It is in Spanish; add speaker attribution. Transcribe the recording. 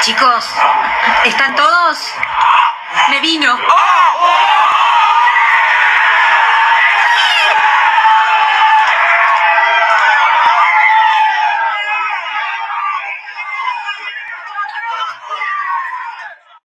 Speaker 1: Chicos, ¿están todos? Me vino.
Speaker 2: Ah,